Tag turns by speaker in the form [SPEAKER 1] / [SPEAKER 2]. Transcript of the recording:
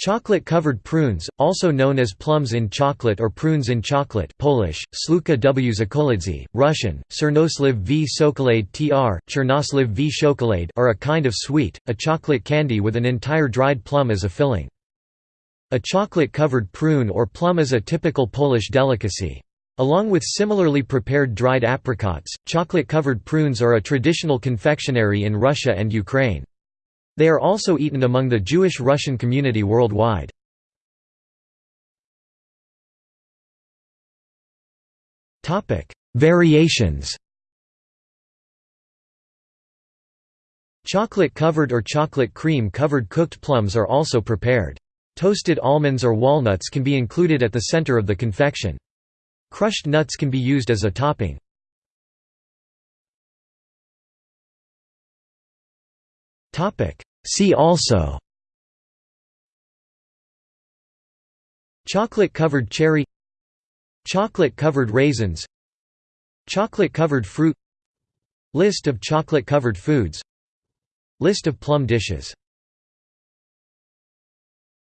[SPEAKER 1] Chocolate-covered prunes, also known as plums in chocolate or prunes in chocolate Polish, Sluka w zakoladzy, Russian, Czernosliv v sokolade tr, v chokolade are a kind of sweet, a chocolate candy with an entire dried plum as a filling. A chocolate-covered prune or plum is a typical Polish delicacy. Along with similarly prepared dried apricots, chocolate-covered prunes are a traditional confectionery in Russia and Ukraine. They are also eaten among the Jewish Russian community worldwide. Variations Chocolate-covered or chocolate cream-covered cooked plums are also prepared. Toasted almonds or walnuts can be included at the center of the confection. Crushed nuts can be used as a topping. Topic: See also Chocolate-covered cherry Chocolate-covered raisins Chocolate-covered fruit List of chocolate-covered foods List of plum dishes